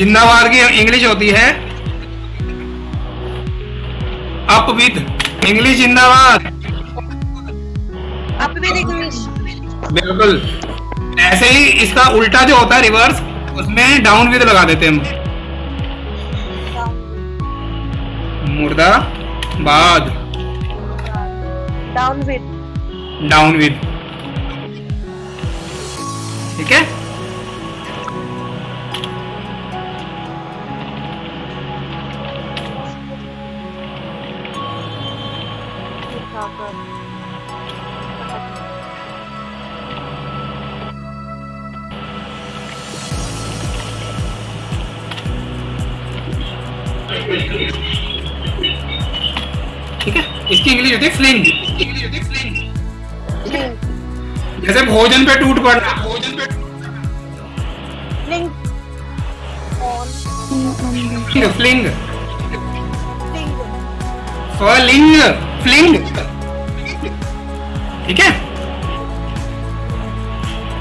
जिंदाबाद की इंग्लिश होती है। अप विद इंग्लिश जिंदाबाद आप भी इंग्लिश। बिल्कुल। ऐसे ही इसका उल्टा जो होता है रिवर्स उसमें डाउन विद लगा देते हैं हम। मुर्दाबाद डाउन विद। Down with. ठीक है? ठीक है? इसकी इंग्लिश होती है फ्लिंग जैसे भोजन पे टूट पड़ना भोजन पे फ्लिंग फ्लिंग फलिंग फ्लिंग ठीक है?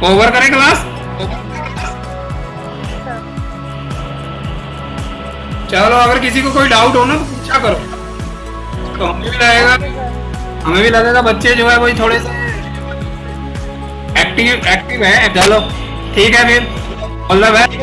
ओवर करें क्लास चलो, अगर किसी को कोई डाउट हो ना तो पूछा करो। तो हमें भी लगेगा हमें भी लगेगा बच्चे जो है वही थोड़े से एक्टिव एक्टिव है। चलो, ठीक है फिर। All the best